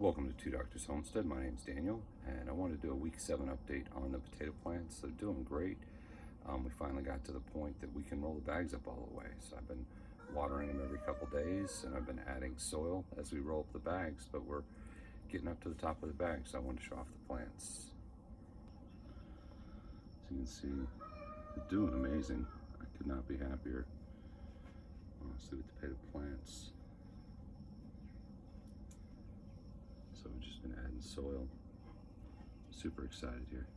Welcome to Two Doctors Homestead. My name is Daniel, and I want to do a week seven update on the potato plants. They're doing great. Um, we finally got to the point that we can roll the bags up all the way. So I've been watering them every couple days, and I've been adding soil as we roll up the bags, but we're getting up to the top of the bag, so I wanted to show off the plants. As you can see, they're doing amazing. I could not be happier. Honestly, with the potato plants. So we've just been adding soil. Super excited here.